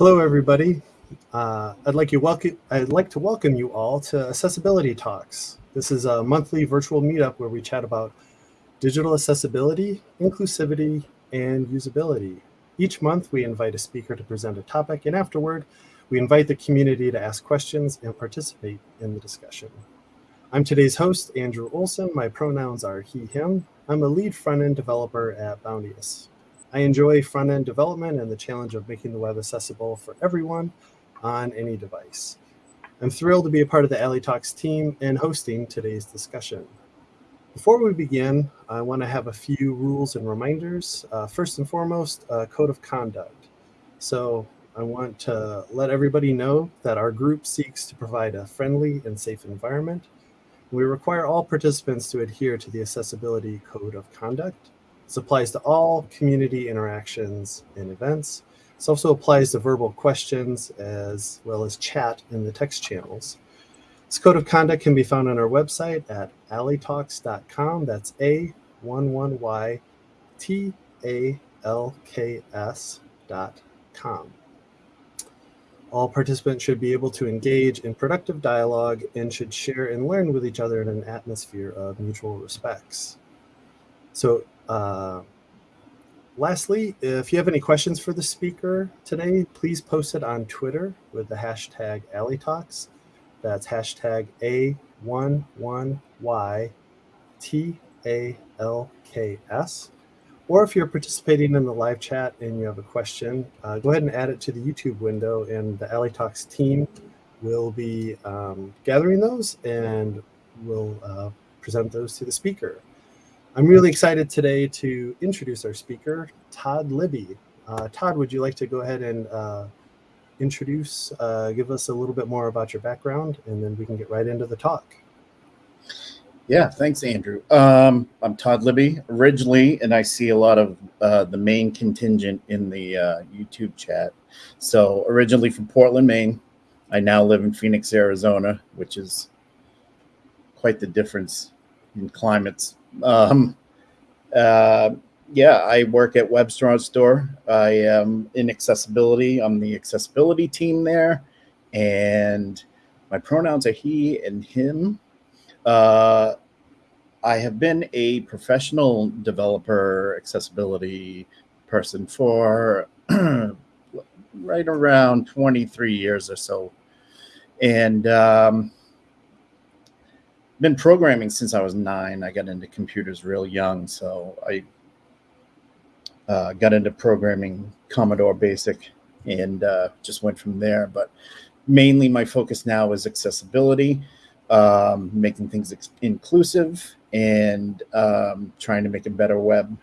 Hello, everybody. Uh, I'd like you welcome. I'd like to welcome you all to Accessibility Talks. This is a monthly virtual meetup where we chat about digital accessibility, inclusivity, and usability. Each month, we invite a speaker to present a topic, and afterward, we invite the community to ask questions and participate in the discussion. I'm today's host, Andrew Olson. My pronouns are he, him. I'm a lead front-end developer at Bounteous. I enjoy front-end development and the challenge of making the web accessible for everyone on any device. I'm thrilled to be a part of the A11y Talks team and hosting today's discussion. Before we begin, I want to have a few rules and reminders. Uh, first and foremost, a code of conduct. So I want to let everybody know that our group seeks to provide a friendly and safe environment. We require all participants to adhere to the Accessibility Code of Conduct. This applies to all community interactions and events. This also applies to verbal questions as well as chat in the text channels. This code of conduct can be found on our website at a11ytalks.com. That's A one one Y T A L K S dot com. All participants should be able to engage in productive dialogue and should share and learn with each other in an atmosphere of mutual respects. So, uh, lastly, if you have any questions for the speaker today, please post it on Twitter with the hashtag A11yTalks. That's hashtag A11YTALKS. Or if you're participating in the live chat and you have a question, uh, go ahead and add it to the YouTube window and the A11y Talks team will be um, gathering those and will uh, present those to the speaker. I'm really excited today to introduce our speaker, Todd Libby. Uh, Todd, would you like to go ahead and uh, introduce, uh, give us a little bit more about your background, and then we can get right into the talk. Yeah, thanks, Andrew. Um, I'm Todd Libby originally, and I see a lot of uh, the Maine contingent in the uh, YouTube chat. So, originally from Portland, Maine. I now live in Phoenix, Arizona, which is quite the difference in climates. Um, uh, yeah, I work at WebstaurantStore. I am in accessibility. I'm the accessibility team there, and my pronouns are he and him. Uh, I have been a professional developer accessibility person for right around 23 years or so. And um, been programming since I was nine. I got into computers real young. So I uh, got into programming Commodore Basic and uh, just went from there. But mainly my focus now is accessibility um, making things inclusive and um, trying to make a better web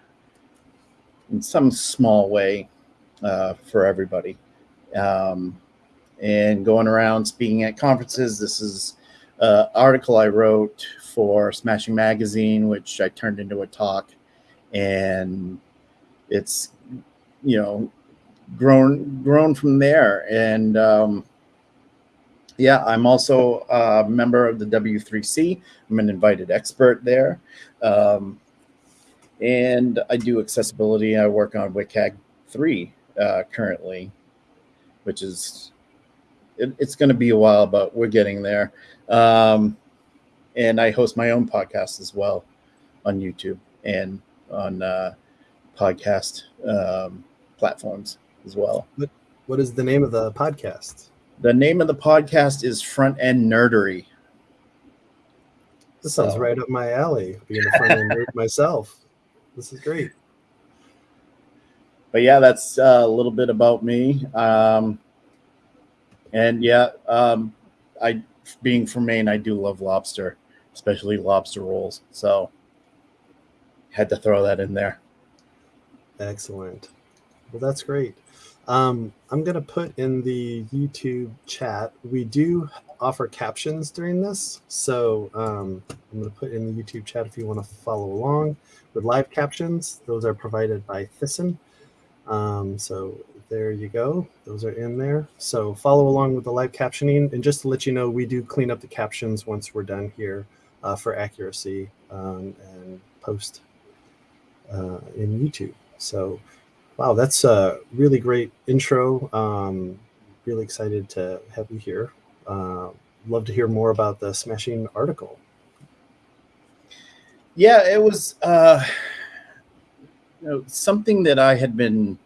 in some small way uh, for everybody. Um, and going around speaking at conferences. This is an article I wrote for Smashing Magazine, which I turned into a talk, and it's you know grown grown from there. And um, yeah, I'm also a member of the W3C. I'm an invited expert there. Um, and I do accessibility. I work on WCAG 3 uh, currently, which is, it, it's going to be a while, but we're getting there. Um, and I host my own podcast as well on YouTube and on uh, podcast um, platforms as well. What, what is the name of the podcast? The name of the podcast is Front End Nerdery. This sounds so. right up my alley, being a front end nerd myself. This is great. But yeah, that's uh, a little bit about me. Um, and yeah, um, I being from Maine, I do love lobster, especially lobster rolls. So had to throw that in there. Excellent. Well, that's great. Um, I'm going to put in the YouTube chat. We do offer captions during this. So um, I'm going to put in the YouTube chat if you want to follow along with live captions. Those are provided by Thyssen. Um, so there you go. Those are in there. So follow along with the live captioning. And just to let you know, we do clean up the captions once we're done here uh, for accuracy um, and post uh, in YouTube. So Wow, that's a really great intro. Um, really excited to have you here. Uh, love to hear more about the smashing article. Yeah, it was uh, you know, something that I had been,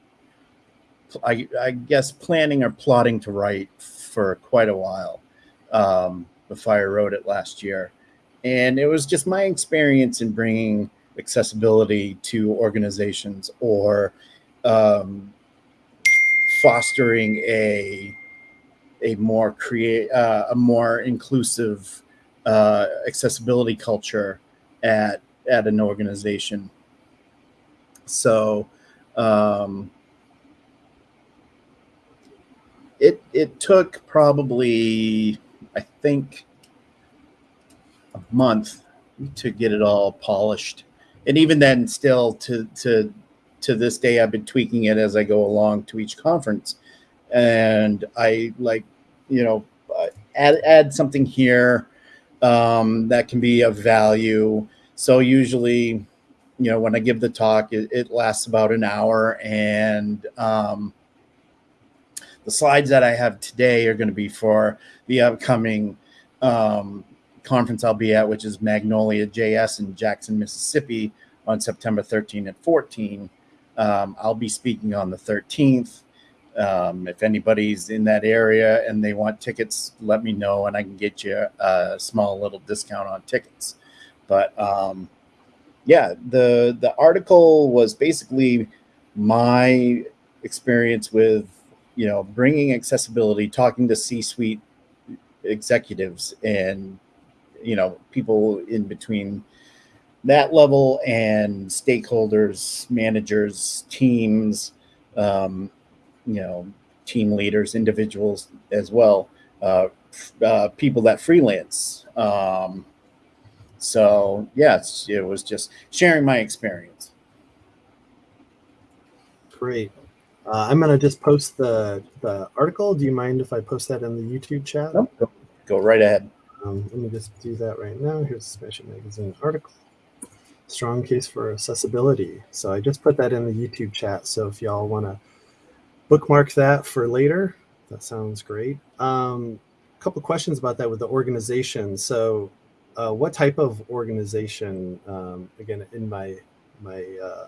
I, I, guess, planning or plotting to write for quite a while um, before I wrote it last year. And it was just my experience in bringing accessibility to organizations or um, fostering a a more create uh, a more inclusive uh, accessibility culture at at an organization. So um, it it took probably I think a month to get it all polished, and even then, still to to to this day, I've been tweaking it as I go along to each conference, and I like you know add add something here um, that can be of value. So usually, you know, when I give the talk, it, it lasts about an hour, and um, the slides that I have today are going to be for the upcoming um, conference I'll be at, which is Magnolia JS in Jackson, Mississippi, on September 13 and 14. Um, I'll be speaking on the 13th. Um, if anybody's in that area and they want tickets, let me know and I can get you a small little discount on tickets. But um, yeah, the the article was basically my experience with you know bringing accessibility, talking to C-suite executives and you know people in between that level and stakeholders, managers, teams. Um, you know team leaders, individuals as well, uh, uh, people that freelance. Um, so yes, it was just sharing my experience. Great. Uh, I'm gonna just post the the article. Do you mind if I post that in the YouTube chat? Nope. Go, go right ahead. Um, let me just do that right now. Here's the Smash Magazine article. Strong case for accessibility. So I just put that in the YouTube chat. So if y'all want to bookmark that for later. That sounds great. Um, a couple questions about that with the organization. So, uh, what type of organization? Um, again, in my my uh,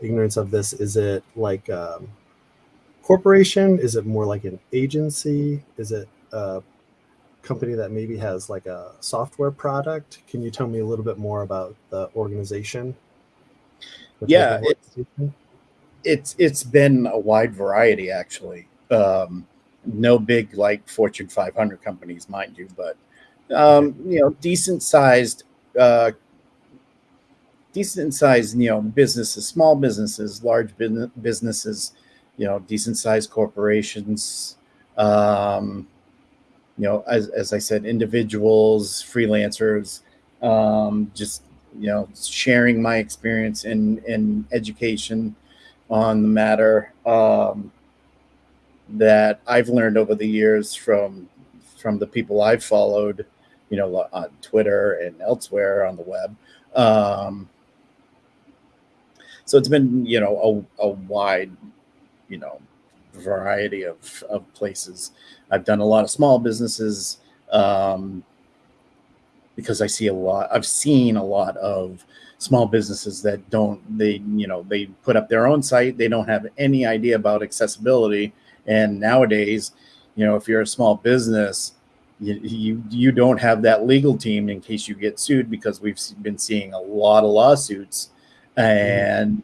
ignorance of this, is it like um, corporation? Is it more like an agency? Is it a company that maybe has like a software product? Can you tell me a little bit more about the organization? Yeah, it's it's been a wide variety actually. Um, no big like Fortune 500 companies, mind you, but um, you know, decent sized, uh, decent sized, you know, businesses, small businesses, large businesses, you know, decent sized corporations. Um, you know, as, as I said, individuals, freelancers, um, just you know, sharing my experience in in education on the matter um, that I've learned over the years from from the people I've followed, you know, on Twitter and elsewhere on the web. Um, so it's been, you know, a, a wide, you know, variety of, of places. I've done a lot of small businesses um, because I see a lot, I've seen a lot of small businesses that don't they you know they put up their own site they don't have any idea about accessibility and nowadays you know if you're a small business you, you you don't have that legal team in case you get sued because we've been seeing a lot of lawsuits and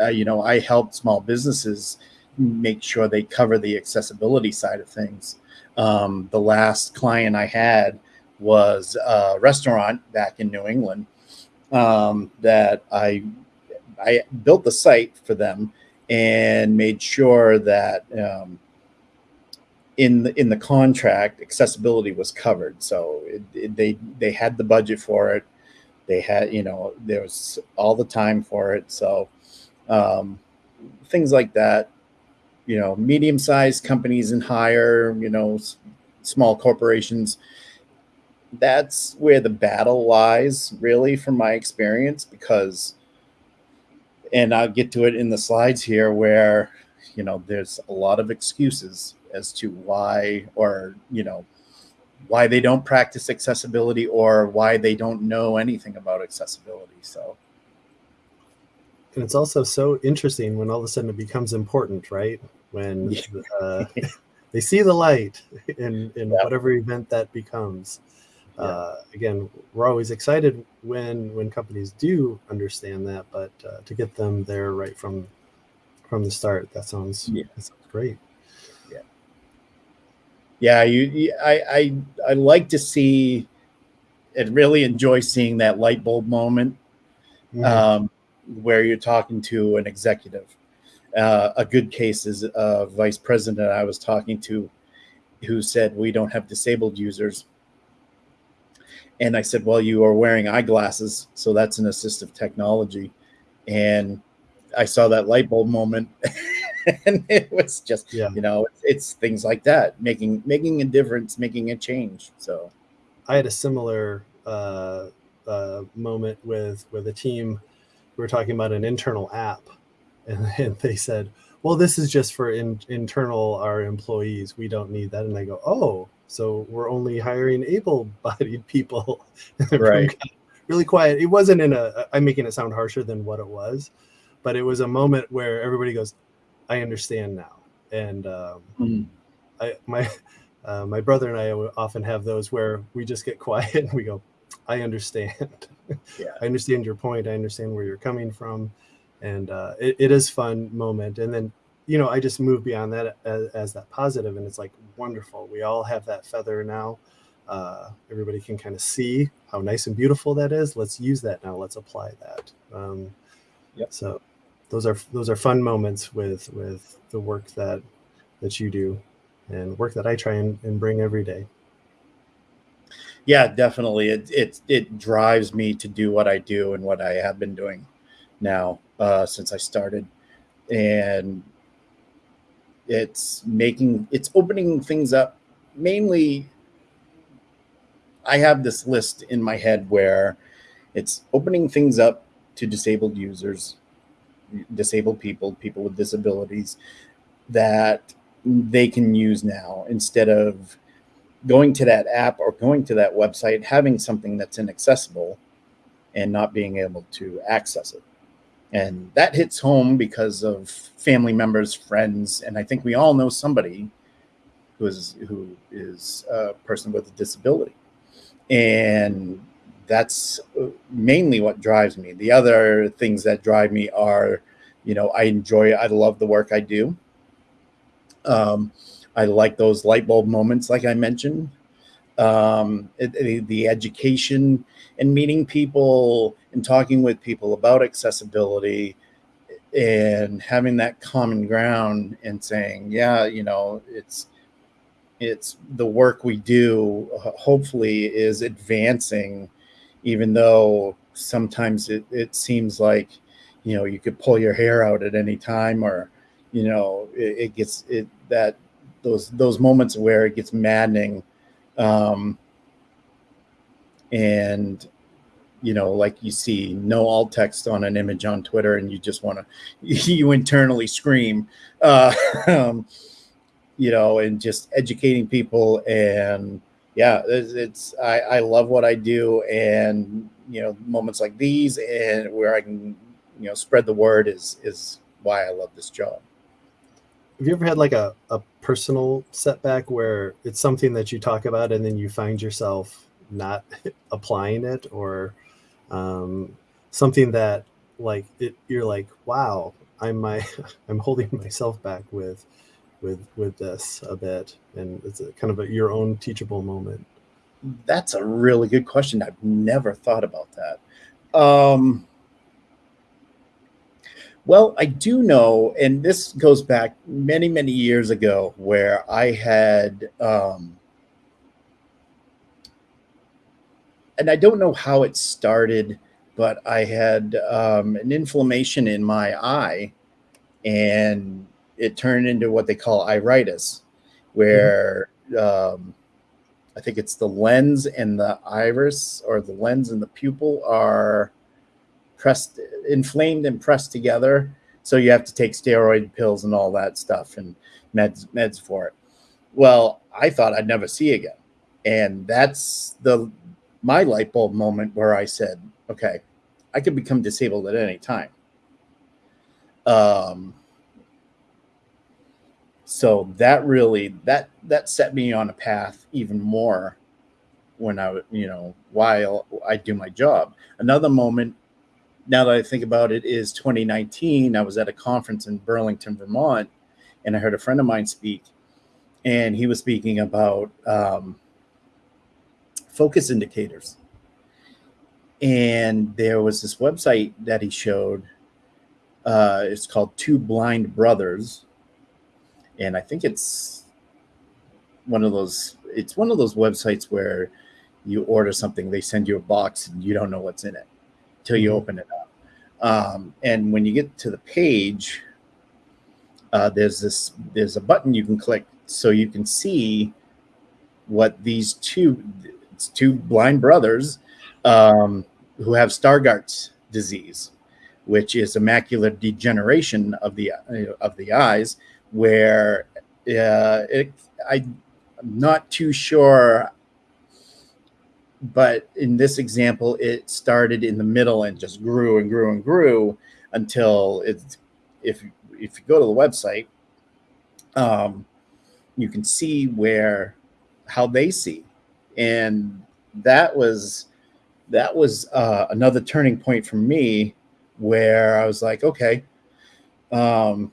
uh, you know i help small businesses make sure they cover the accessibility side of things um, the last client i had was a restaurant back in new england um, that I I built the site for them and made sure that um, in the in the contract accessibility was covered. So it, it, they they had the budget for it. They had you know there was all the time for it. So um, things like that. You know, medium sized companies and higher. You know, small corporations that's where the battle lies, really, from my experience, because, and I'll get to it in the slides here, where, you know, there's a lot of excuses as to why or you know why they don't practice accessibility or why they don't know anything about accessibility so. And it's also so interesting when all of a sudden it becomes important right? When uh, they see the light in in yeah. whatever event that becomes. Yeah. uh, again we're always excited when when companies do understand that but uh, to get them there right from from the start that sounds yeah. that sounds great yeah you, you I, I i like to see and really enjoy seeing that light bulb moment mm-hmm. um, where you're talking to an executive uh, a good case is a vice president I was talking to who said, We don't have disabled users. And I said, Well, you are wearing eyeglasses. So that's an assistive technology. And I saw that light bulb moment. and it was just, yeah. you know, it's, it's things like that, making making a difference, making a change. So I had a similar uh, uh, moment with with a team. We were talking about an internal app and, and they said, well, this is just for in, internal our employees. We don't need that. And I go, oh, so we're only hiring able-bodied people. right. really quiet. It wasn't in a. I'm making it sound harsher than what it was, but it was a moment where everybody goes, I understand now. And um, mm-hmm. I my uh, my brother and I often have those where we just get quiet and we go, I understand. Yeah. I understand your point. I understand where you're coming from and uh, it, it is fun moment and then you know i just move beyond that as, as, that positive and it's like wonderful we all have that feather now uh, everybody can kind of see how nice and beautiful that is let's use that now let's apply that um, yep. so those are those are fun moments with with the work that that you do and work that i try and, and bring every day. Yeah definitely. It, it it drives me to do what i do and what i have been doing now uh, since I started, and it's making it's opening things up. Mainly, I have this list in my head where it's opening things up to disabled users, disabled people, people with disabilities that they can use now instead of going to that app or going to that website, having something that's inaccessible and not being able to access it. And that hits home because of family members friends and i think we all know somebody who is who is a person with a disability. And that's mainly what drives me. The other things that drive me are you know i enjoy i love the work i do. Um, i like those light bulb moments like i mentioned. Um, it, the education and meeting people and talking with people about accessibility and having that common ground and saying, yeah, you know, it's it's the work we do hopefully is advancing even though sometimes it, it seems like you know you could pull your hair out at any time or you know it, it gets it that those those moments where it gets maddening um, and you know, like you see no alt text on an image on Twitter, and you just want to you internally scream, uh, um, you know, and just educating people and yeah, it's, it's I, I love what I do, and you know, moments like these and where I can you know spread the word is is why I love this job. Have you ever had like a, a personal setback where it's something that you talk about and then you find yourself not applying it or um, something that like it, you're like, wow, I'm my, I'm holding myself back with, with, with this a bit. And it's a kind of a, your own teachable moment. That's a really good question. I've never thought about that. Um, well, I do know, and this goes back many, many years ago, where I had, um, and I don't know how it started, but I had um, an inflammation in my eye, and it turned into what they call iritis, where mm-hmm. um, I think it's the lens and the iris, or the lens and the pupil are pressed, inflamed and pressed together. So you have to take steroid pills and all that stuff and meds meds for it. well, I thought I'd never see again. And that's the my light bulb moment where I said, okay, I could become disabled at any time. Um, so that really that that set me on a path even more when I you know while I do my job. Another moment now that I think about it is 2019. I was at a conference in Burlington, Vermont, and I heard a friend of mine speak, and he was speaking about um, focus indicators. And there was this website that he showed. Uh, it's called Two Blind Brothers, and I think it's one of those. It's one of those websites where you order something, they send you a box, and you don't know what's in it till you open it up. Um, and when you get to the page, uh, there's this there's a button you can click so you can see what these two two blind brothers um, who have Stargardt's disease, which is a macular degeneration of the uh, of the eyes, where uh, it, I, I'm not too sure but in this example, it started in the middle and just grew and grew and grew until it's if if you go to the website, um, you can see where how they see, and that was that was uh, another turning point for me where I was like, okay, um,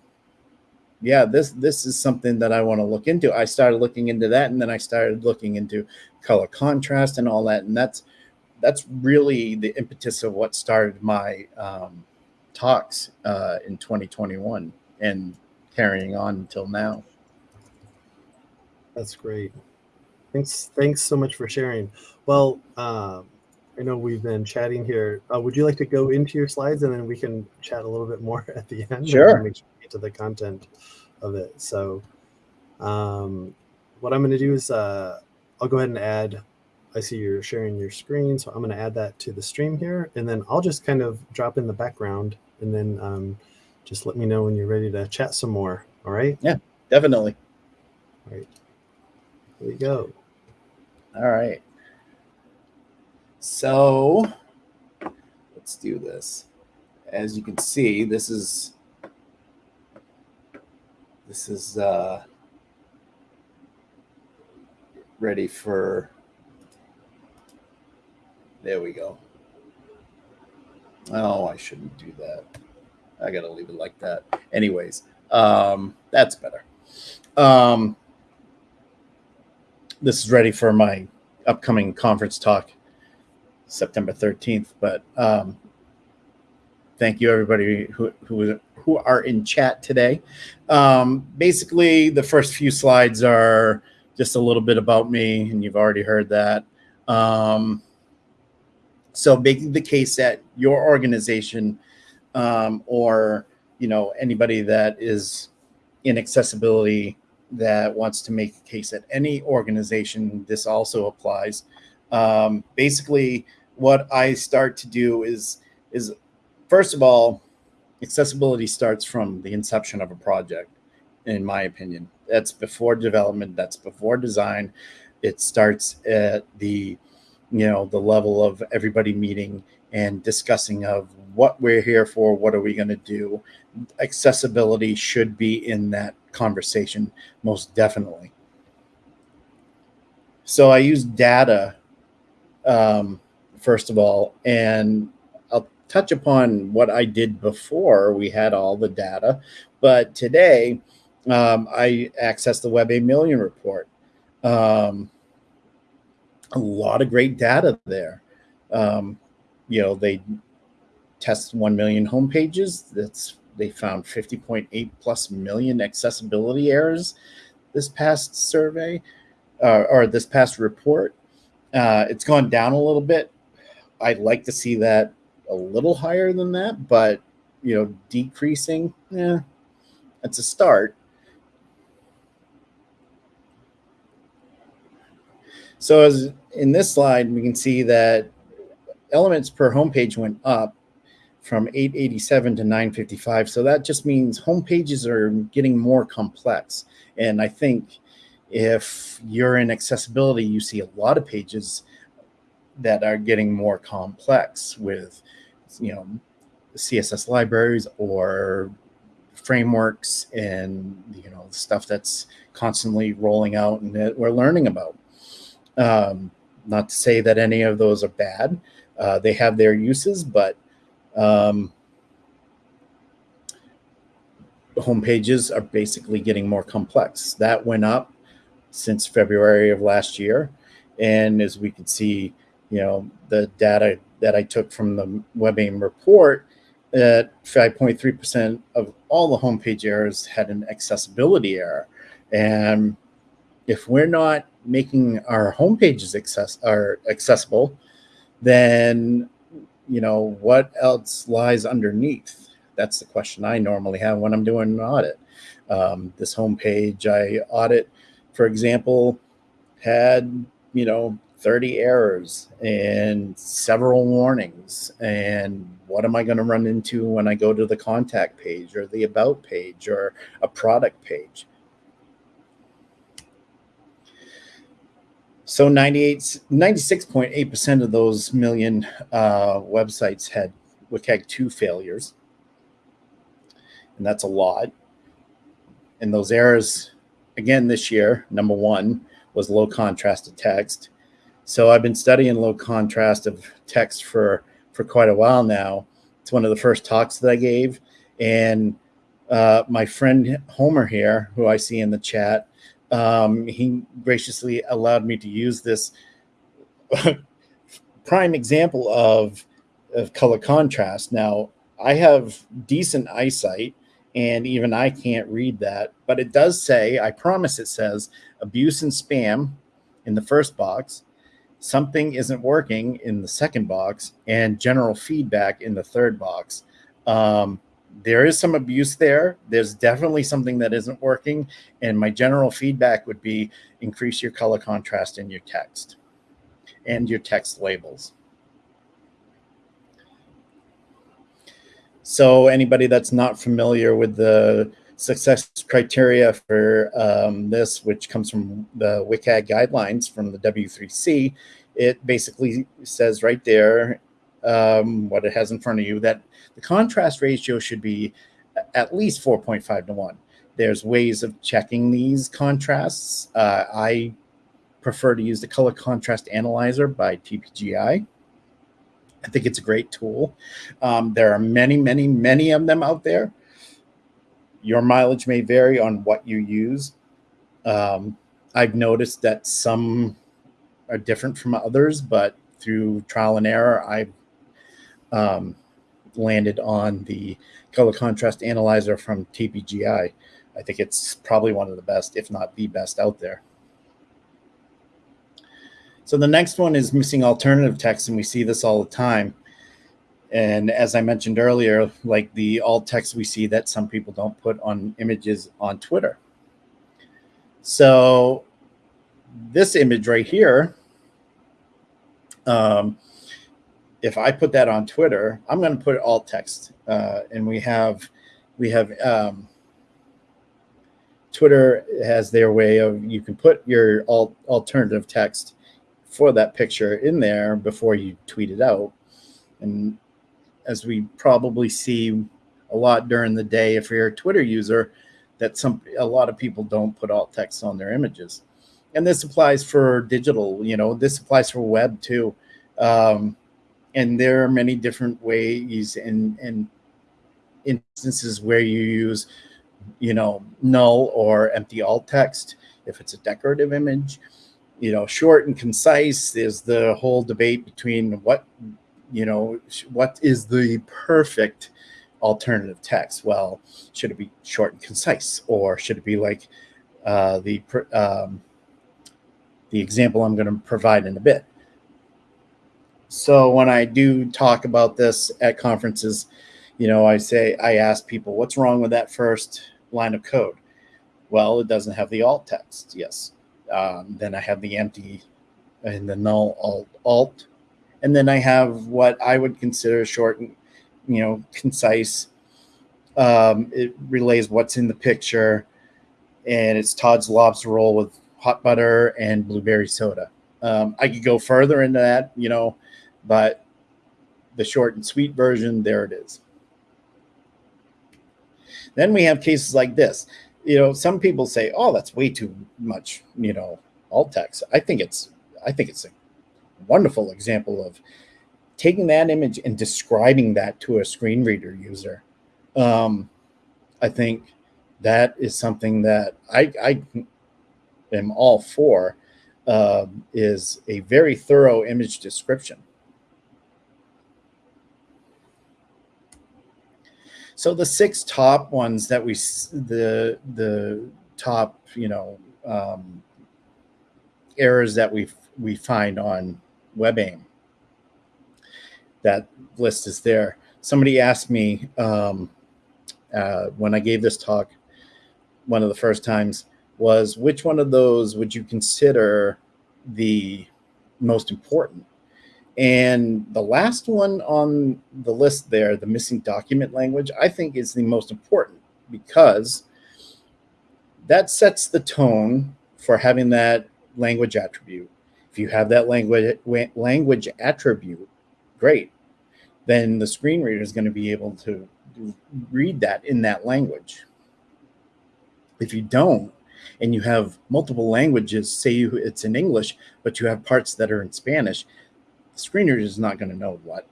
yeah, this this is something that I want to look into. I started looking into that, and then I started looking into color contrast and all that. And that's that's really the impetus of what started my um, talks uh, in 2021 and carrying on until now. That's great. Thanks. Thanks so much for sharing. Well, um, I know we've been chatting here. Uh, would you like to go into your slides and then we can chat a little bit more at the end? Sure. Make sure we get to the content of it. So, um, what I'm going to do is uh, I'll go ahead and add, I see you're sharing your screen, so I'm going to add that to the stream here, and then I'll just kind of drop in the background, and then um, just let me know when you're ready to chat some more. All right? Yeah, definitely. All right. Here we go. All right. So let's do this. As you can see, this is this is uh, ready for, there we go. Oh, I shouldn't do that. I got to leave it like that. Anyways, um, that's better. Um, this is ready for my upcoming conference talk, September 13th. But um, thank you, everybody who, who, who are in chat today. Um, basically, the first few slides are just a little bit about me, and you've already heard that. Um, so making the case that your organization um, or you know anybody that is in accessibility that wants to make a case at any organization, this also applies. Um, basically, what I start to do is is first of all, accessibility starts from the inception of a project, in my opinion. That's before development. That's before design. It starts at the, you know, the level of everybody meeting and discussing of what we're here for. What are we going to do? Accessibility should be in that conversation, most definitely. So I use data, um, first of all, and touch upon what I did before we had all the data. But today, um, I accessed the WebAIM Million report. Um, a lot of great data there. Um, you know, they test 1 million homepages. That's they found 50.8 plus million accessibility errors this past survey uh, or this past report. Uh, it's gone down a little bit. I'd like to see that a little higher than that, but you know, decreasing, yeah, it's a start. So as in this slide, we can see that elements per homepage went up from 887 to 955. So that just means homepages are getting more complex. And I think if you're in accessibility, you see a lot of pages that are getting more complex with, you know, CSS libraries or frameworks and you know stuff that's constantly rolling out and that we're learning about. Um, not to say that any of those are bad. Uh, they have their uses, but um, home pages are basically getting more complex. That went up since February of last year. And as we can see, you know, the data that I took from the WebAIM report, that 5.3% of all the homepage errors had an accessibility error. And if we're not making our homepages access are accessible, then you know what else lies underneath? That's the question I normally have when I'm doing an audit. Um, this homepage I audit, for example, had you know 30 errors and several warnings. And what am I going to run into when I go to the contact page or the about page or a product page? So 98, 96.8% of those million uh, websites had WCAG 2 failures. And that's a lot. And those errors, again, this year, number one was low contrast contrasted text. So I've been studying low contrast of text for for quite a while now. It's one of the first talks that I gave, and uh, my friend Homer here, who I see in the chat, um, he graciously allowed me to use this prime example of of color contrast. Now I have decent eyesight, and even I can't read that, but it does say, I promise it says abuse and spam in the first box something isn't working in the second box and general feedback in the third box. Um, there is some abuse there. There's definitely something that isn't working. And my general feedback would be increase your color contrast in your text and your text labels. So anybody that's not familiar with the success criteria for um, this, which comes from the WCAG guidelines from the W3C, it basically says right there um, what it has in front of you that the contrast ratio should be at least 4.5 to 1. There's ways of checking these contrasts. Uh, I prefer to use the color contrast analyzer by TPGI. I think it's a great tool. Um, there are many, many, many of them out there. Your mileage may vary on what you use. Um, I've noticed that some are different from others, but through trial and error, I've um, landed on the color contrast analyzer from TPGI. I think it's probably one of the best, if not the best out there. So the next one is missing alternative text, and we see this all the time. And as I mentioned earlier, like the alt text we see that some people don't put on images on Twitter. So this image right here, um, if I put that on Twitter, I'm going to put alt text. Uh, and we have, we have, um, Twitter has their way of, you can put your alt alternative text for that picture in there before you tweet it out. And as we probably see a lot during the day, if you're a Twitter user, that some a lot of people don't put alt text on their images. And this applies for digital, you know, this applies for web too. Um, and there are many different ways and, and instances where you use, you know, null or empty alt text. If it's a decorative image, you know, short and concise. There's the whole debate between what you know, what is the perfect alternative text? Well, should it be short and concise, or should it be like uh, the um, the example I'm going to provide in a bit? So when I do talk about this at conferences, you know, I say I ask people, "What's wrong with that first line of code?" Well, it doesn't have the alt text. Yes. Um, then I have the empty and the null alt alt and then I have what I would consider short, and you know, concise. Um, it relays what's in the picture, and it's Todd's lobster roll with hot butter, and blueberry soda. Um, I could go further into that, you know, but the short and sweet version, there it is. Then we have cases like this. You know, some people say, "Oh, that's way too much," you know, alt text. I think it's I think it's wonderful example of taking that image and describing that to a screen reader user. Um, I think that is something that I, I am all for uh, is a very thorough image description. So the six top ones that we, the, the top, you know, um, errors that we we find on WebAIM. That list is there. Somebody asked me um, uh, when I gave this talk, one of the first times, was which one of those would you consider the most important? And the last one on the list there, the missing document language, I think is the most important because that sets the tone for having that language attribute. If you have that language language attribute, great. Then the screen reader is going to be able to read that in that language. If you don't, and you have multiple languages, say you it's in English, but you have parts that are in Spanish, the screen reader is not going to know what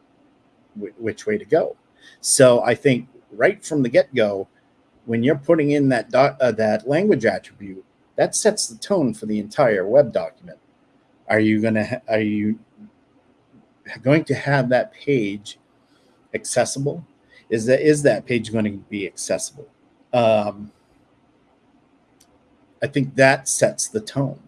which way to go. So I think right from the get go, when you're putting in that dot, uh, that language attribute, that sets the tone for the entire web document. Are you going to are you going to have that page accessible? Is that is that page going to be accessible? Um, I think that sets the tone.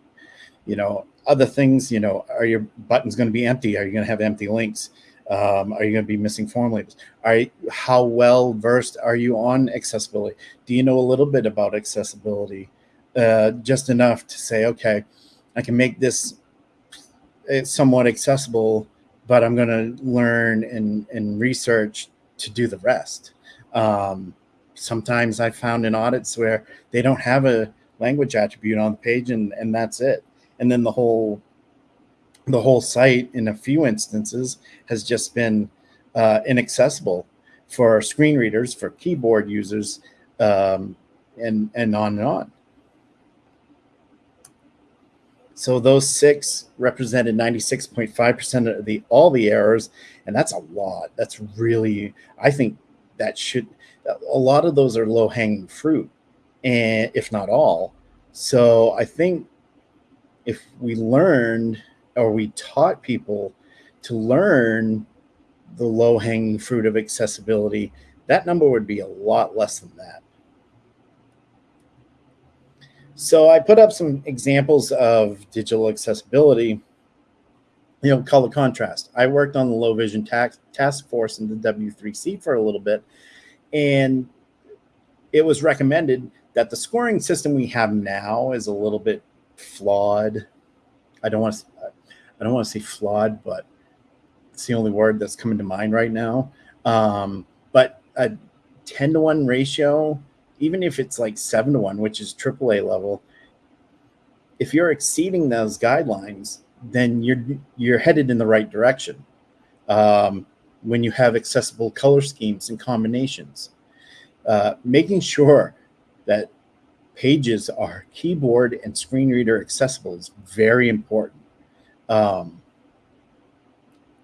You know, other things, you know, are your buttons going to be empty? Are you going to have empty links? Um, are you going to be missing form labels? Are how well versed are you on accessibility? Do you know a little bit about accessibility? Uh, just enough to say, okay, I can make this uh, somewhat accessible, but I'm going to learn and, and research to do the rest. Um, sometimes I found in audits where they don't have a language attribute on the page and, and that's it and then the whole the whole site in a few instances has just been uh, inaccessible for screen readers, for keyboard users, um, and and on and on. So those six represented 96.5% of the all the errors, and that's a lot. That's really, I think that should a lot of those are low hanging fruit, and if not all. So I think if we learned or we taught people to learn the low hanging fruit of accessibility, that number would be a lot less than that. So I put up some examples of digital accessibility. You know, color contrast. I worked on the low vision task, task force in the W3C for a little bit, and it was recommended that the scoring system we have now is a little bit flawed. I don't want to. I don't want to say flawed, but it's the only word that's coming to mind right now. Um, but a ten to one ratio, even if it's like seven to one, which is AAA level, if you're exceeding those guidelines, then you're you're headed in the right direction. Um, when you have accessible color schemes and combinations, uh, making sure that pages are keyboard and screen reader accessible is very important. Um,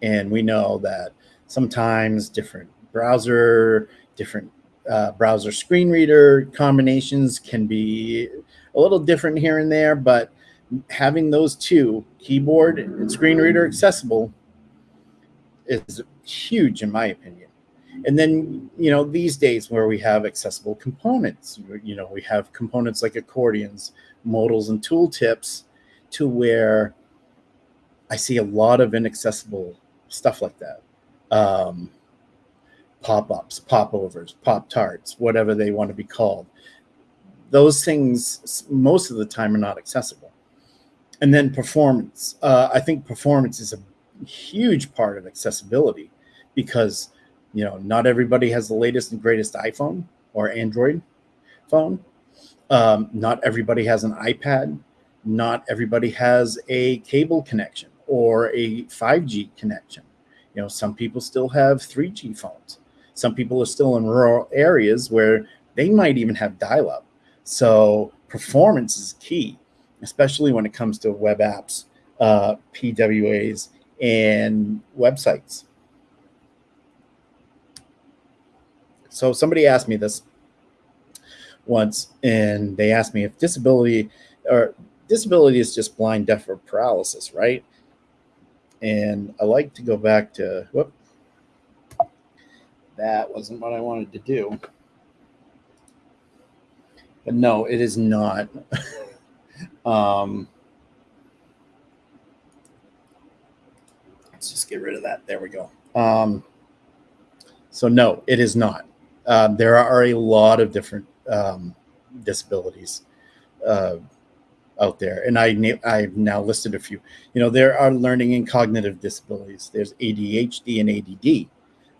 and we know that sometimes different browser, different uh, browser screen reader combinations can be a little different here and there, but having those two, keyboard and screen reader accessible, is huge in my opinion. And then, you know, these days where we have accessible components, you know, we have components like accordions, modals, and tooltips to where I see a lot of inaccessible stuff like that. Um, pop-ups, popovers, pop-tarts, whatever they want to be called. Those things most of the time are not accessible. And then performance. Uh, I think performance is a huge part of accessibility because you know, not everybody has the latest and greatest iPhone or Android phone. Um, not everybody has an iPad. not everybody has a cable connection or a 5G connection. You know, some people still have 3G phones. Some people are still in rural areas where they might even have dial up. So performance is key, especially when it comes to web apps, uh, PWAs, and websites. So somebody asked me this once, and they asked me if disability or disability is just blind, deaf, or paralysis, right? And I like to go back to whoop. That wasn't what I wanted to do. But no, it is not. um, let's just get rid of that. There we go. Um, so no, it is not. Um, there are a lot of different um, disabilities uh, out there, and I I've now listed a few. You know, there are learning and cognitive disabilities. There's ADHD and ADD.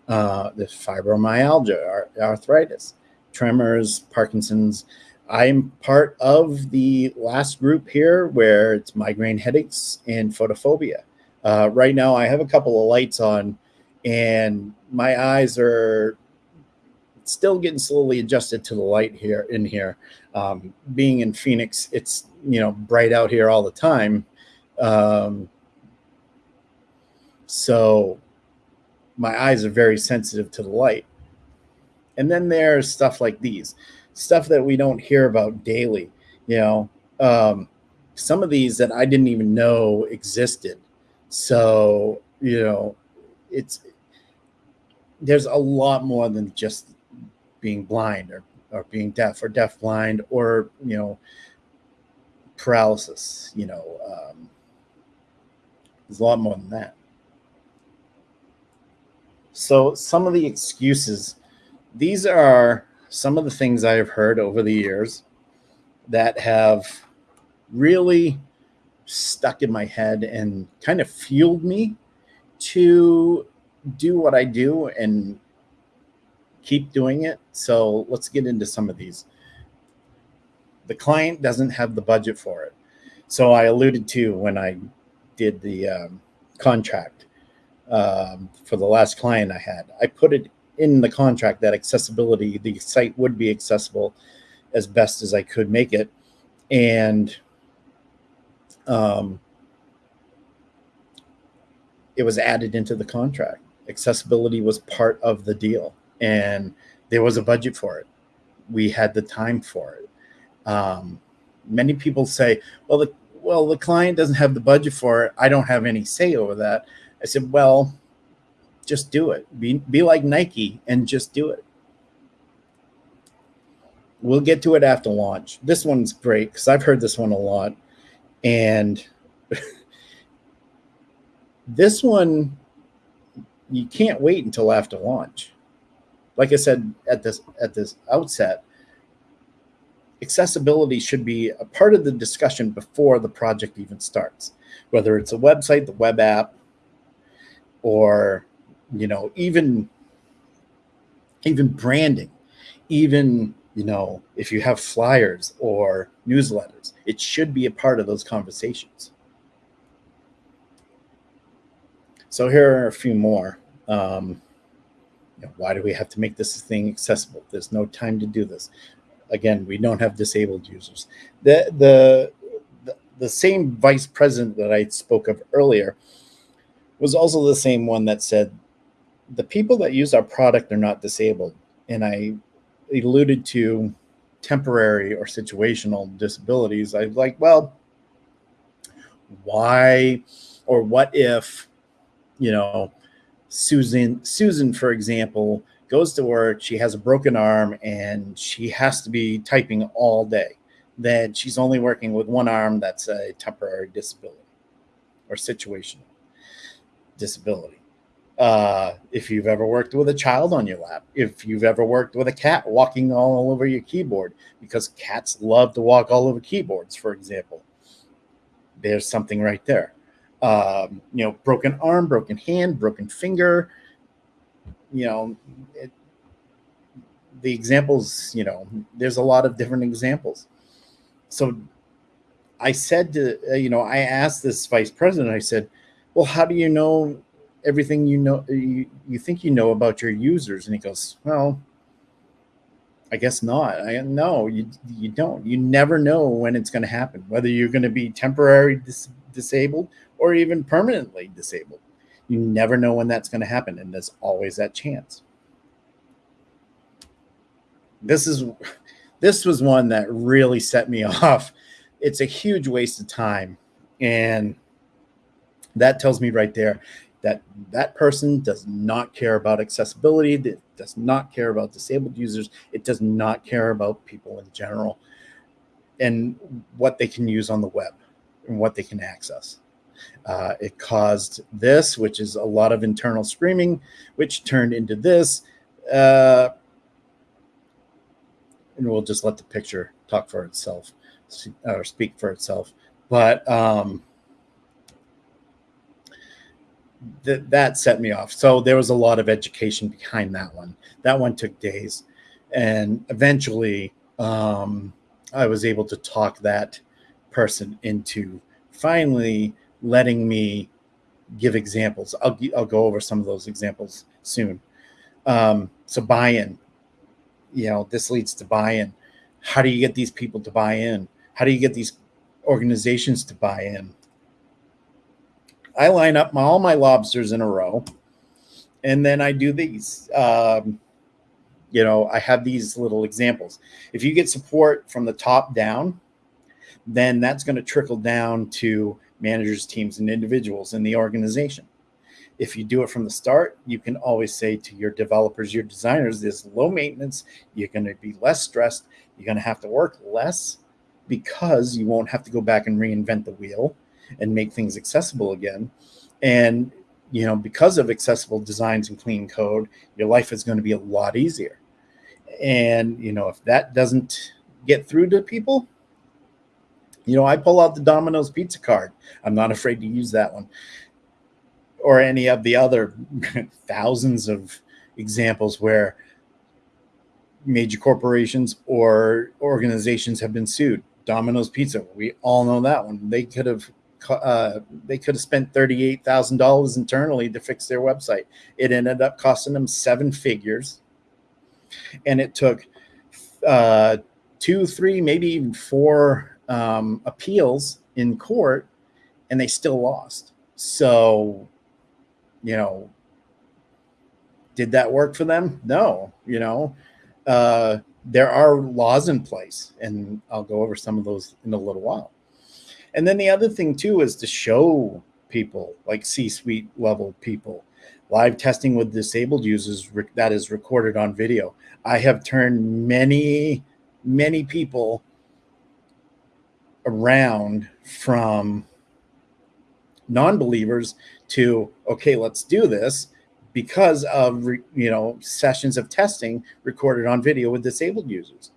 Uh, fibromyalgia, arthritis, tremors, Parkinson's. I'm part of the last group here where it's migraine headaches and photophobia. Uh, right now, I have a couple of lights on, and my eyes are still getting slowly adjusted to the light here in here. Um, being in Phoenix, it's you know bright out here all the time, um, so my eyes are very sensitive to the light. And then there's stuff like these, stuff that we don't hear about daily. You know, um, some of these that I didn't even know existed. So you know, it's there's a lot more than just being blind or, or being deaf or deaf blind or you know paralysis you know um, there's a lot more than that so some of the excuses these are some of the things i have heard over the years that have really stuck in my head and kind of fueled me to do what i do and keep doing it. So let's get into some of these. The client doesn't have the budget for it. So I alluded to when I did the um, contract um, for the last client I had, I put it in the contract that accessibility, the site would be accessible as best as I could make it. And um, it was added into the contract. Accessibility was part of the deal and there was a budget for it. We had the time for it. Um, many people say, "Well, the well the client doesn't have the budget for it. I don't have any say over that." I said, "Well, just do it. Be be like Nike and just do it." We'll get to it after launch. This one's great because I've heard this one a lot, and this one you can't wait until after launch like I said at this at this outset, accessibility should be a part of the discussion before the project even starts. Whether it's a website, the web app, or you know, even even branding, even you know, if you have flyers or newsletters, it should be a part of those conversations. So here are a few more. Um, you know, why do we have to make this thing accessible? There's no time to do this. Again, we don't have disabled users. The the the, the same vice president that I spoke of earlier was also the same one that said the people that use our product are not disabled. And I alluded to temporary or situational disabilities. I was like, well, why or what if, you know, Susan, Susan, for example, goes to work, she has a broken arm, and she has to be typing all day. Then she's only working with one arm that's a temporary disability or situational disability. Uh, if you've ever worked with a child on your lap, if you've ever worked with a cat walking all over your keyboard, because cats love to walk all over keyboards, for example, there's something right there um, you know, broken arm, broken hand, broken finger. You know, it, the examples, you know, there's a lot of different examples. So I said to, uh, you know, I asked this vice president, I said, well, how do you know everything you know, you, you think you know about your users? And he goes, well, I guess not. I no, you you don't. You never know when it's going to happen, whether you're going to be temporarily dis- disabled or even permanently disabled. You never know when that's going to happen, and there's always that chance. This is this was one that really set me off. It's a huge waste of time, and that tells me right there that that person does not care about accessibility, that does not care about disabled users, it does not care about people in general and what they can use on the web and what they can access. Uh, it caused this, which is a lot of internal screaming, which turned into this. Uh, and we'll just let the picture talk for itself or speak for itself. But um, that that set me off. So there was a lot of education behind that one. That one took days, and eventually um, I was able to talk that person into finally letting me give examples. I'll I'll go over some of those examples soon. Um, so buy-in, you know, this leads to buy-in. How do you get these people to buy in? How do you get these organizations to buy in? I line up my, all my lobsters in a row, and then I do these. Um, you know, I have these little examples. If you get support from the top down, then that's going to trickle down to managers, teams, and individuals in the organization. If you do it from the start, you can always say to your developers, your designers, this low maintenance, you're going to be less stressed, you're going to have to work less because you won't have to go back and reinvent the wheel and make things accessible again. And you know, because of accessible designs and clean code, your life is going to be a lot easier. And you know, if that doesn't get through to people, you know, I pull out the Domino's pizza card. I'm not afraid to use that one. Or any of the other thousands of examples where major corporations or organizations have been sued. Domino's Pizza, we all know that one. They could have uh, they could have spent $38,000 internally to fix their website. It ended up costing them seven figures. And it took uh, two, three, maybe even four um, appeals in court, and they still lost. So, you know, did that work for them? No, you know, uh, there are laws in place, and I'll go over some of those in a little while. And then the other thing too is to show people like C-suite level people live testing with disabled users that is recorded on video. I have turned many, many people around from non-believers to okay, let's do this because of you know sessions of testing recorded on video with disabled users.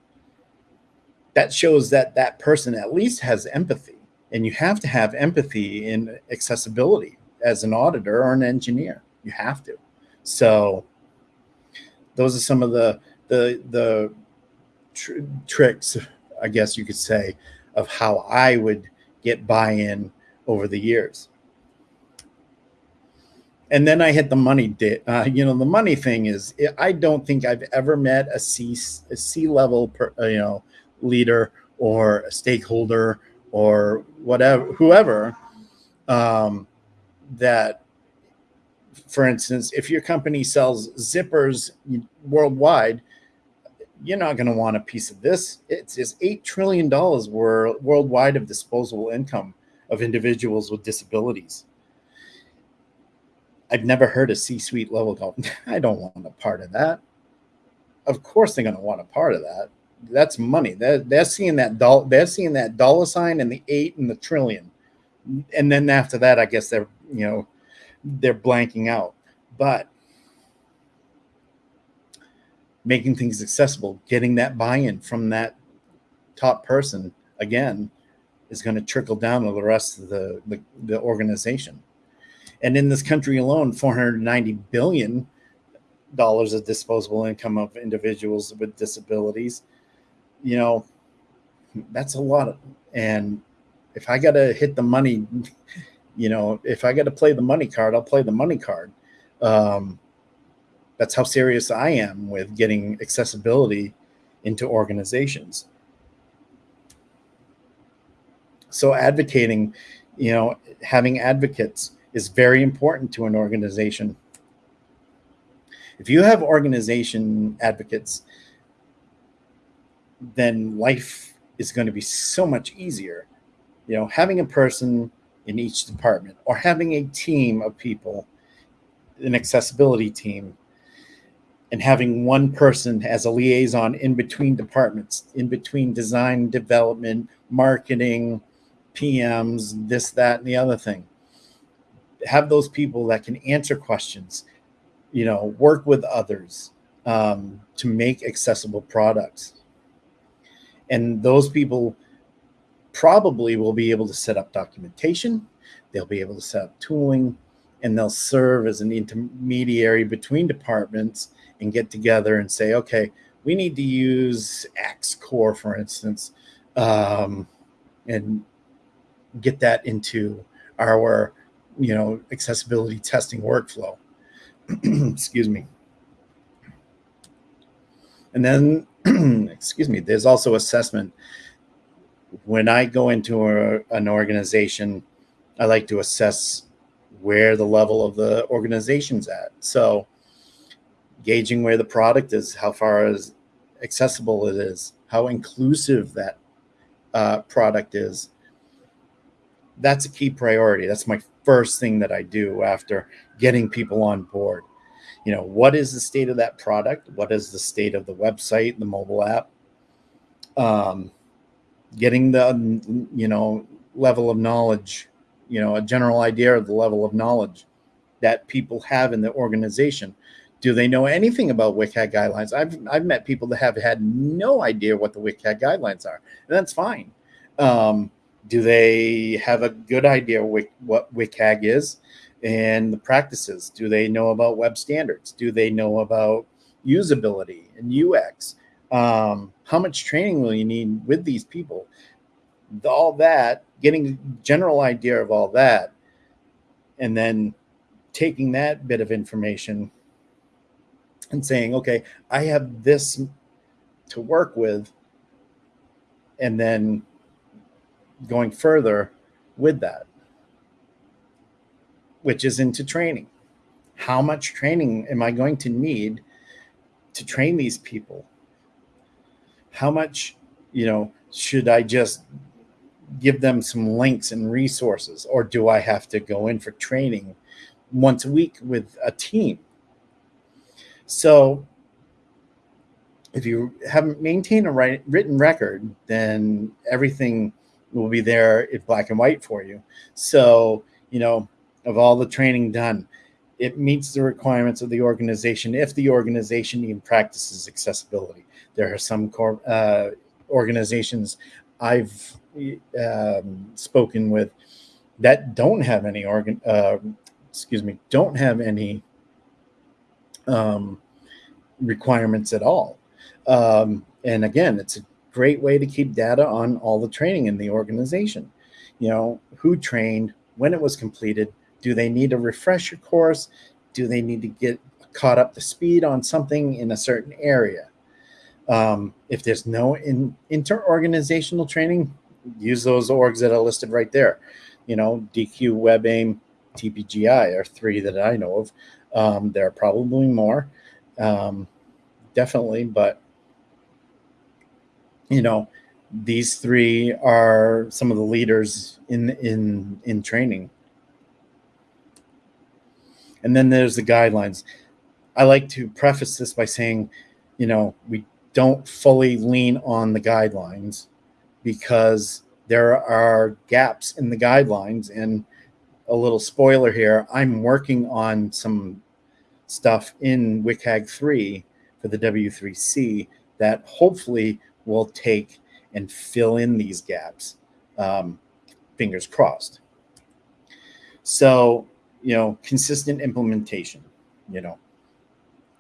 That shows that that person at least has empathy and you have to have empathy in accessibility as an auditor or an engineer. You have to. So those are some of the the the tr- tricks, I guess you could say, of how I would get buy-in over the years. And then I hit the money. Uh, you know, the money thing is, I don't think I've ever met a C a C level, per, uh, you know, leader or a stakeholder or whatever, whoever, um, that, for instance, if your company sells zippers worldwide, you're not going to want a piece of this. It's, it's $8 trillion worldwide of disposable income of individuals with disabilities. I've never heard a C-suite level go, I don't want a part of that. Of course they're going to want a part of that that's money. They're, they're seeing that dollar. They're seeing that dollar sign and the eight and the trillion, and then after that, I guess they're you know they're blanking out. But making things accessible, getting that buy-in from that top person again is going to trickle down to the rest of the, the, the organization. And in this country alone, 490 billion dollars of disposable income of individuals with disabilities you know, that's a lot of, and if I got to hit the money, you know, if I got to play the money card, I'll play the money card. Um, that's how serious I am with getting accessibility into organizations. So advocating, you know, having advocates is very important to an organization. If you have organization advocates, then life is going to be so much easier. You know, having a person in each department or having a team of people, an accessibility team, and having one person as a liaison in between departments, in between design, development, marketing, PMs, this, that, and the other thing. Have those people that can answer questions, you know, work with others um, to make accessible products. And those people probably will be able to set up documentation, they'll be able to set up tooling, and they'll serve as an intermediary between departments and get together and say, okay, we need to use axe-core, for instance, um, and get that into our, you know, accessibility testing workflow. Excuse me. And then, excuse me, there's also assessment. When I go into a, an organization, I like to assess where the level of the organization's at. So, gauging where the product is, how far is accessible it is, how inclusive that uh, product is. That's a key priority. That's my first thing that I do after getting people on board. You know, what is the state of that product? What is the state of the website, the mobile app? Um, getting the, you know, level of knowledge, you know, a general idea of the level of knowledge that people have in the organization do they know anything about WCAG guidelines? I've, I've met people that have had no idea what the WCAG guidelines are, and that's fine. Um, do they have a good idea what WCAG is and the practices? Do they know about web standards? Do they know about usability and UX? Um, how much training will you need with these people? All that, getting a general idea of all that, and then taking that bit of information and saying, okay, I have this to work with, and then going further with that, which is into training. How much training am I going to need to train these people? How much, you know, should I just give them some links and resources, or do I have to go in for training once a week with a team? So if you haven't maintained a right, written record, then everything will be there in black and white for you. So, you know, of all the training done, it meets the requirements of the organization if the organization even practices accessibility. There are some uh, organizations I've um, spoken with that don't have any organ, uh, excuse me, don't have any um, requirements at all. Um, and again, it's a great way to keep data on all the training in the organization. You know, who trained, when it was completed, do they need a refresher course? Do they need to get caught up to speed on something in a certain area? Um, if there's no in, inter-organizational training, use those orgs that are listed right there. You know, Deque, WebAIM, TPGI are three that I know of. Um, there are probably more, um, definitely, but you know, these three are some of the leaders in in in training. And then there's the guidelines. I like to preface this by saying, you know, we don't fully lean on the guidelines because there are gaps in the guidelines and a little spoiler here, I'm working on some stuff in WCAG 3 for the W3C that hopefully will take and fill in these gaps. Um, fingers crossed. So, you know, consistent implementation, you know,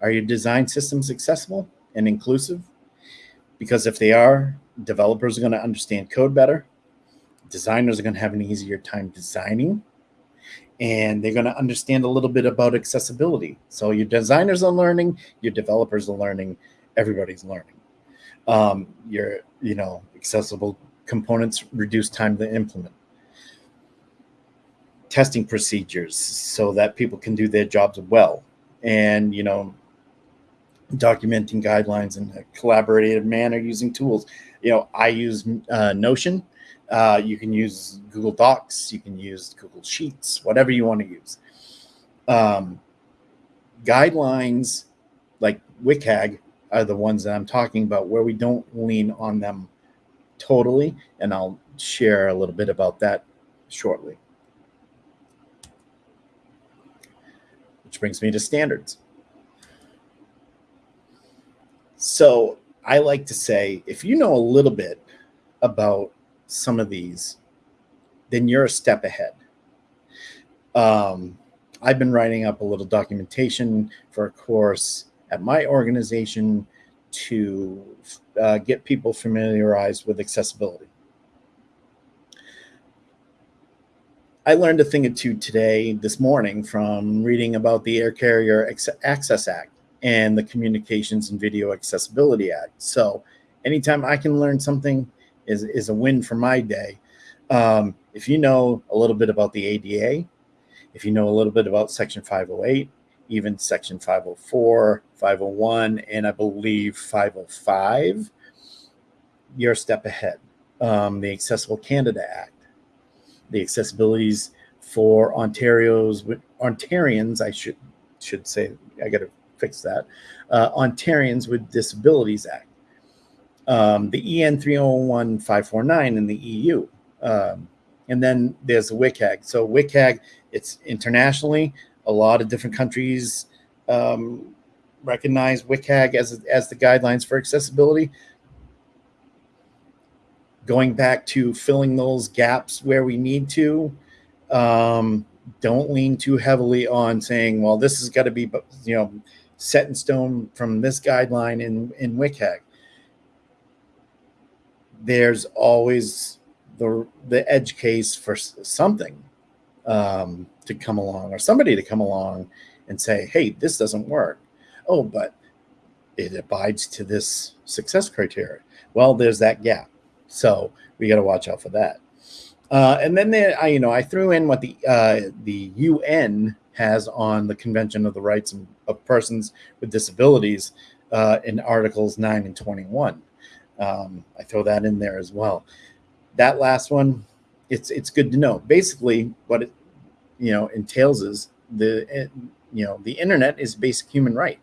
are your design systems accessible and inclusive? Because if they are, developers are going to understand code better. designers are going to have an easier time designing and they're going to understand a little bit about accessibility. So your designers are learning, your developers are learning, everybody's learning. Um, your, you know, accessible components reduce time to implement. Testing procedures so that people can do their jobs well. And, you know, documenting guidelines in a collaborative manner using tools. You know, I use uh, Notion uh, you can use Google Docs, you can use Google Sheets, whatever you want to use. Um, guidelines like WCAG are the ones that I'm talking about where we don't lean on them totally. And I'll share a little bit about that shortly. Brings me to standards. So I like to say, if you know a little bit about some of these, then you're a step ahead. Um, I've been writing up a little documentation for a course at my organization to uh, get people familiarized with accessibility. I learned a thing or two today, this morning, from reading about the Air Carrier Access Act and the Communications and Video Accessibility Act. So anytime I can learn something, is, is a win for my day. Um, if you know a little bit about the ADA, if you know a little bit about Section 508, even Section 504, 501, and I believe 505, you're a step ahead. Um, the Accessible Canada Act, the accessibilities for Ontario's Ontarians, I should should say, I got to fix that. Uh, Ontarians with Disabilities Act um, the EN 301549 in the EU. Um, and then there's the WCAG. So WCAG, it's internationally, a lot of different countries um, recognize WCAG as, as the guidelines for accessibility. Going back to filling those gaps where we need to, um, don't lean too heavily on saying, well, this has got to be, you know, set in stone from this guideline in, in WCAG there's always the the edge case for something um, to come along or somebody to come along and say, "Hey, this doesn't work." Oh, but it abides to this success criteria. Well, there's that gap, so we got to watch out for that. Uh, and then I, you know, I threw in what the uh, the UN has on the Convention of the Rights of Persons with Disabilities uh, in Articles 9 and 21. Um, I throw that in there as well. That last one, it's it's good to know. Basically, what it you know entails is the you know the internet is basic human right.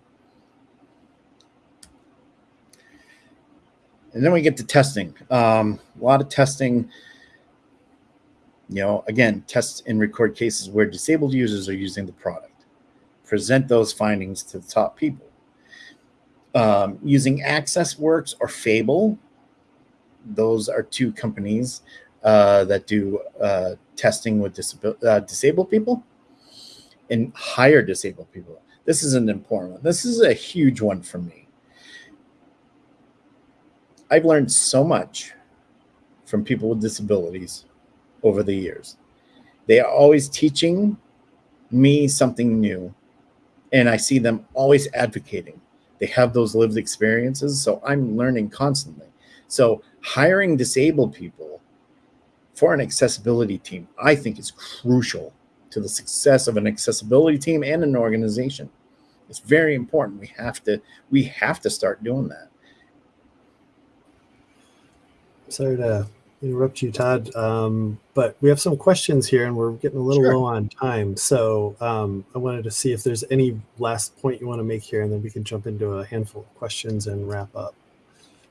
And then we get to testing. Um, a lot of testing. You know, again, test and record cases where disabled users are using the product. Present those findings to the top people um, using AccessWorks or Fable. Those are two companies uh, that do uh, testing with disabil- uh, disabled people and hire disabled people. This is an important one. This is a huge one for me. I've learned so much from people with disabilities over the years. They are always teaching me something new, and I see them always advocating they have those lived experiences. So I'm learning constantly. So hiring disabled people for an accessibility team, I think is crucial to the success of an accessibility team and an organization. It's very important. We have to we have to start doing that. Sorry to interrupt you, Todd. Um, but we have some questions here and we're getting a little sure. low on time. So um, I wanted to see if there's any last point you want to make here and then we can jump into a handful of questions and wrap up.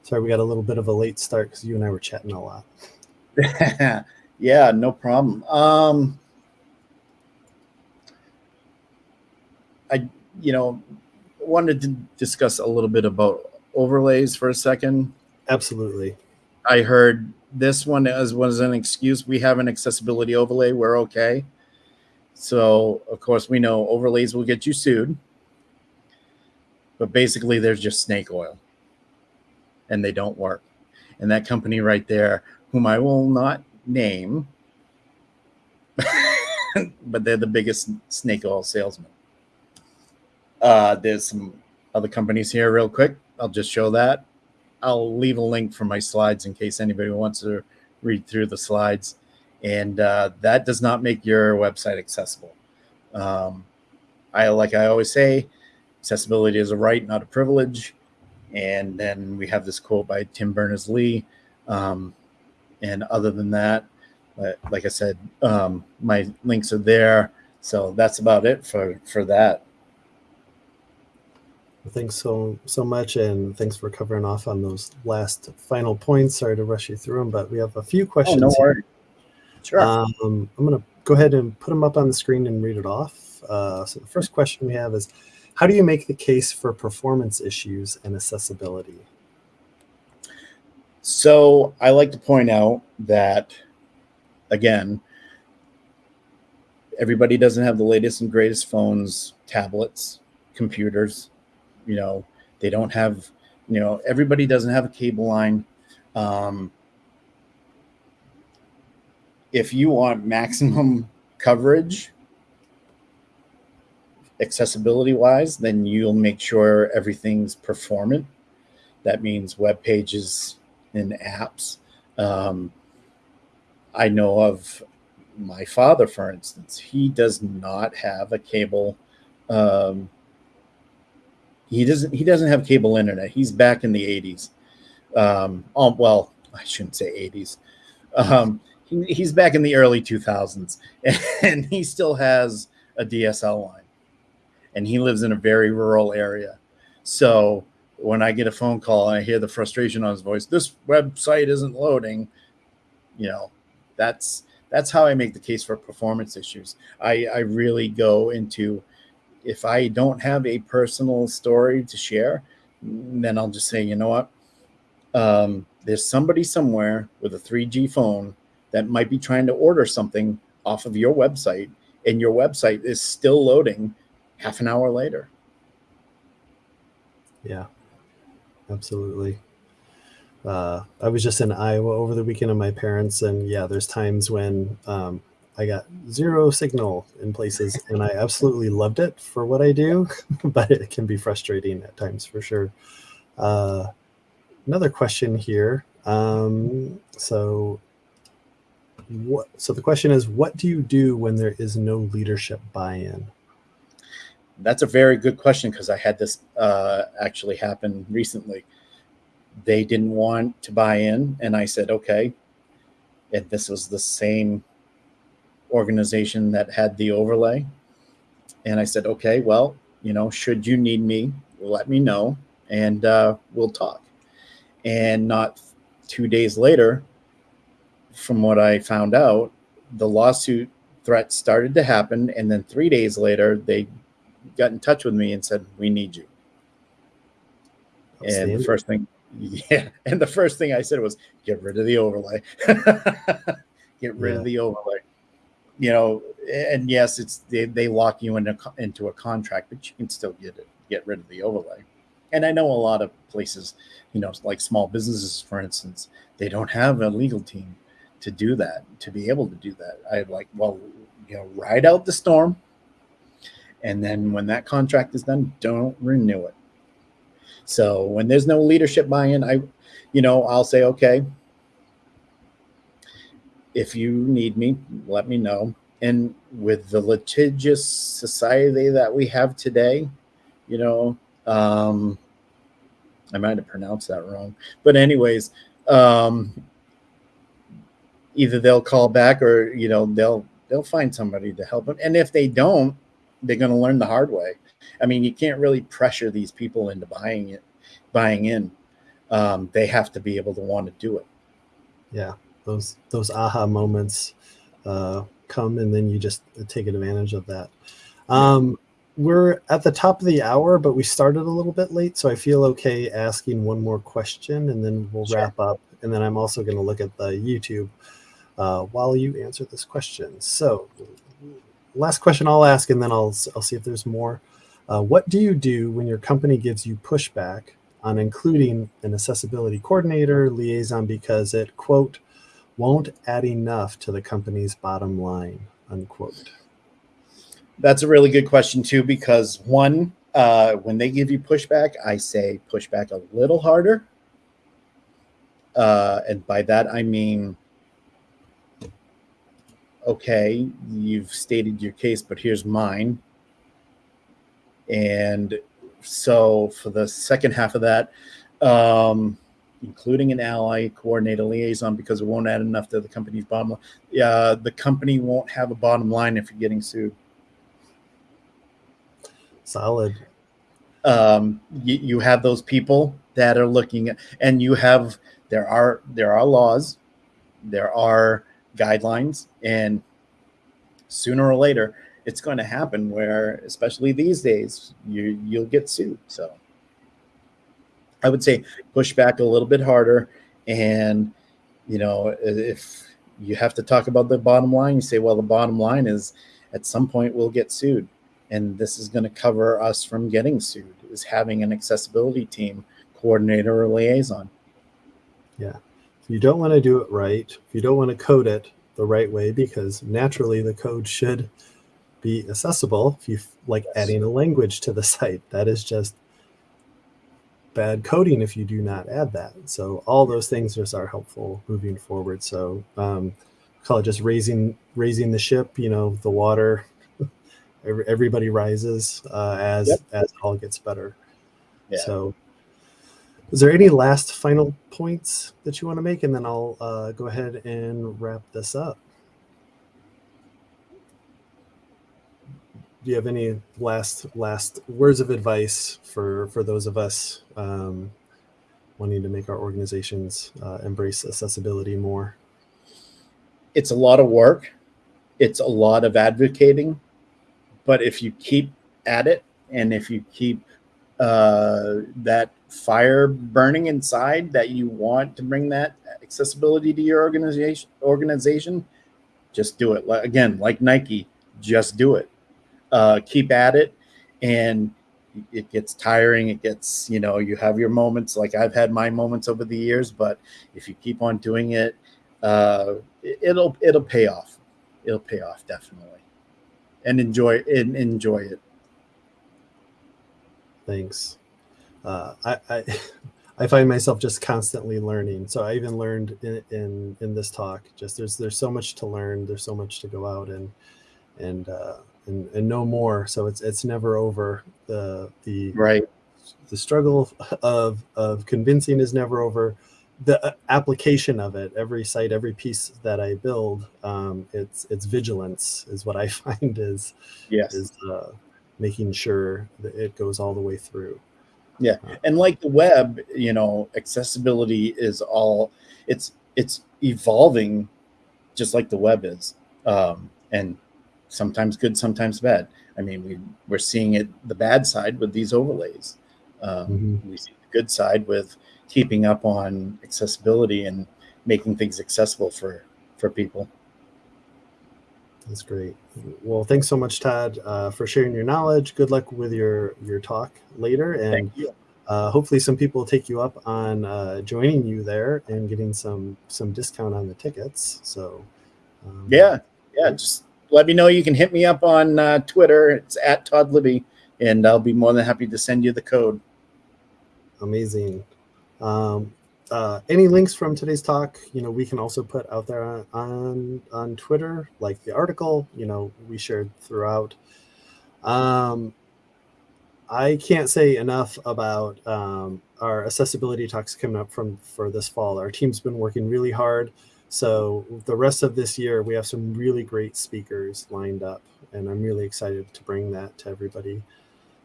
Sorry, we got a little bit of a late start because you and I were chatting a lot. yeah, no problem. Um, I, you know, wanted to discuss a little bit about overlays for a second. Absolutely. I heard this one as was an excuse. We have an accessibility overlay. We're okay. So of course we know overlays will get you sued. But basically they're just snake oil and they don't work. And that company right there, whom I will not name, but they're the biggest snake oil salesman. Uh, there's some other companies here, real quick. I'll just show that. I'll leave a link for my slides in case anybody wants to read through the slides. And uh, that does not make your website accessible. Um, I like I always say, accessibility is a right, not a privilege. And then we have this quote by Tim Berners Lee. Um, and other than that, like I said, um, my links are there. So that's about it for for that. Thanks so so much, and thanks for covering off on those last final points. Sorry to rush you through them, but we have a few questions. Oh, no worries. Sure. Um, I'm going to go ahead and put them up on the screen and read it off. Uh, so the first question we have is, how do you make the case for performance issues and accessibility? So I like to point out that, again, everybody doesn't have the latest and greatest phones, tablets, computers. You know, they don't have, you know, everybody doesn't have a cable line. Um, if you want maximum coverage, accessibility wise, then you'll make sure everything's performant. That means web pages, and apps. Um, I know of my father, for instance, he does not have a cable. Um, he doesn't. He doesn't have cable internet. He's back in the '80s. Um, um, well, I shouldn't say '80s. Um, he, he's back in the early 2000s, and he still has a DSL line, and he lives in a very rural area. So when I get a phone call and I hear the frustration on his voice, this website isn't loading, you know, that's that's how I make the case for performance issues. I, I really go into if I don't have a personal story to share, then I'll just say, you know what? Um, there's somebody somewhere with a 3G phone that might be trying to order something off of your website, and your website is still loading half an hour later. Yeah absolutely. Uh, I was just in Iowa over the weekend of my parents, and yeah, there's times when um, I got zero signal in places, and I absolutely loved it for what I do, but it can be frustrating at times for sure. Uh, another question here. Um, so, what? So the question is, what do you do when there is no leadership buy-in? That's a very good question because I had this uh, actually happen recently. They didn't want to buy in, and I said, okay. And this was the same organization that had the overlay. And I said, okay, well, you know, should you need me, let me know and uh, we'll talk. And not two days later, from what I found out, the lawsuit threat started to happen. And then three days later, they got in touch with me and said, "We need you." And the first thing, yeah, and the first thing I said was, "Get rid of the overlay. Get rid yeah. of the overlay." You know, and yes, it's they, they lock you into into a contract, but you can still get it, get rid of the overlay. And I know a lot of places, you know, like small businesses, for instance, they don't have a legal team to do that, to be able to do that. I like, well, you know, ride out the storm, and then when that contract is done, don't renew it. So when there's no leadership buy-in, I, you know, I'll say, okay, if you need me, let me know. And with the litigious society that we have today, you know, um, I might have pronounced that wrong, but anyways, um, either they'll call back or you know they'll they'll find somebody to help them. And if they don't, they're going to learn the hard way. I mean, you can't really pressure these people into buying it, buying in. Um, they have to be able to want to do it. Yeah, those those aha moments uh, come, and then you just take advantage of that. Um, we're at the top of the hour, but we started a little bit late, so I feel okay asking one more question, and then we'll sure. wrap up. And then I'm also going to look at the YouTube uh, while you answer this question. So last question I'll ask, and then I'll I'll see if there's more. Uh, what do you do when your company gives you pushback on including an accessibility coordinator liaison because it quote won't add enough to the company's bottom line, unquote? That's a really good question too, because one, uh, when they give you pushback, I say push back a little harder. Uh, and by that I mean, okay, you've stated your case, but here's mine. And so for the second half of that, um, including an ally, coordinate a liaison because it won't add enough to the company's bottom line. Yeah, the company won't have a bottom line if you're getting sued. Solid. Um, you, you have those people that are looking at, and you have there are there are laws, there are guidelines, and sooner or later it's going to happen where, especially these days, you you'll get sued. So I would say push back a little bit harder, and you know if you have to talk about the bottom line, you say, well, the bottom line is at some point we'll get sued, and this is going to cover us from getting sued. Is having an accessibility team coordinator or liaison. Yeah. If you don't want to do it right, if you don't want to code it the right way, because naturally the code should be accessible. If you like Yes. adding a language to the site, that is just bad coding if you do not add that. So all those things just are helpful moving forward. So um, call it just raising raising the ship. You know, the water. every- Everybody rises uh, as Yep. as it all gets better. Yeah. So, is there any last final points that you want to make, and then I'll uh, go ahead and wrap this up. Do you have any last last words of advice for for those of us um, wanting to make our organizations uh, embrace accessibility more? it's a lot of work. It's a lot of advocating. But if you keep at it and if you keep uh, that fire burning inside that you want to bring that accessibility to your organization organization just do it. Again like nike just do it uh, keep at it and it gets tiring it gets you know you have your moments like i've had my moments over the years but if you keep on doing it uh, it- it'll it'll pay off. It'll pay off definitely, and enjoy and enjoy it. Thanks. Uh, I, I I find myself just constantly learning. So I even learned in, in in this talk. Just there's there's so much to learn. There's so much to go out and and uh, and and know more. So it's it's never over. The the Right. the struggle of of convincing is never over the uh, application of it every site every piece that i build um, it's it's vigilance is what i find is Yes. is uh, making sure that it goes all the way through Yeah, and like the web, you know, accessibility is all it's it's evolving, just like the web is, um, and sometimes good, sometimes bad. I mean, we we're seeing it the bad side with these overlays. Um, Mhm. We see the good side with keeping up on accessibility and making things accessible for for people. that's great well thanks so much todd uh, for sharing your knowledge good luck with your your talk later and uh, hopefully some people will take you up on uh, joining you there and getting some some discount on the tickets so um, Yeah, yeah. Just let me know. You can hit me up on uh, Twitter. It's at Todd Libby, and I'll be more than happy to send you the code. amazing um, uh, any links from today's talk you know we can also put out there on, on on twitter like the article you know we shared throughout um, i can't say enough about um, our accessibility talks coming up from for this fall our team's been working really hard so the rest of this year we have some really great speakers lined up and i'm really excited to bring that to everybody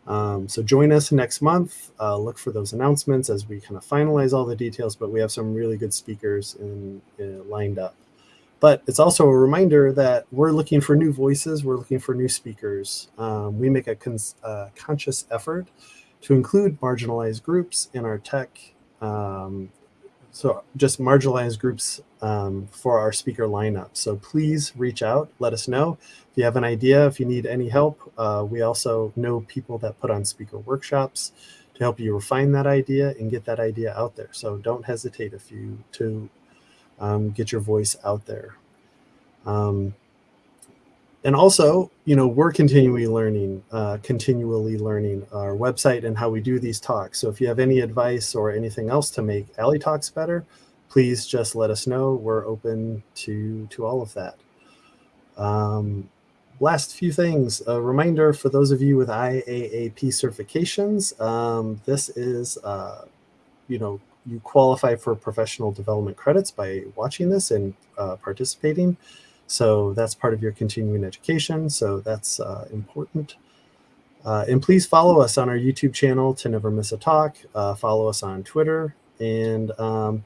um, so join us next month. Uh, look for those announcements as we kind of finalize all the details. But we have some really good speakers in, in- lined up. But it's also a reminder that we're looking for new voices. We're looking for new speakers. Um, we make a uh, conscious effort to include marginalized groups in our tech. Um, so just marginalized groups um, for our speaker lineup. So please reach out. Let us know if you have an idea, if you need any help, uh, we also know people that put on speaker workshops to help you refine that idea and get that idea out there. So don't hesitate if you to um, get your voice out there. Um, and also, you know, we're continually learning, uh, continually learning our website and how we do these talks. So if you have any advice or anything else to make A11y Talks better, please just let us know. We're open to to all of that. Um, last few things. A reminder for those of you with IAAP certifications. Um, this is, uh, you know, you qualify for professional development credits by watching this and uh, participating. So that's part of your continuing education. So that's uh, important. Uh, and please follow us on our YouTube channel to never miss a talk. Uh, follow us on Twitter. And um,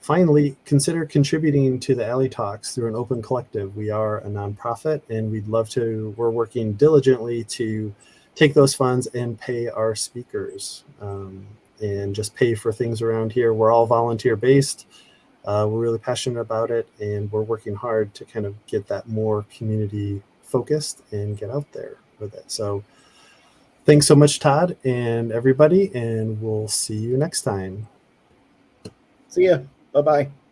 finally, consider contributing to the A11y Talks through an open collective. We are a nonprofit and we'd love to, we're working diligently to take those funds and pay our speakers um, and just pay for things around here. We're all volunteer based. Uh, we're really passionate about it and we're working hard to kind of get that more community focused and get out there with it. So thanks so much, Todd and everybody, and we'll see you next time. See ya. Bye bye.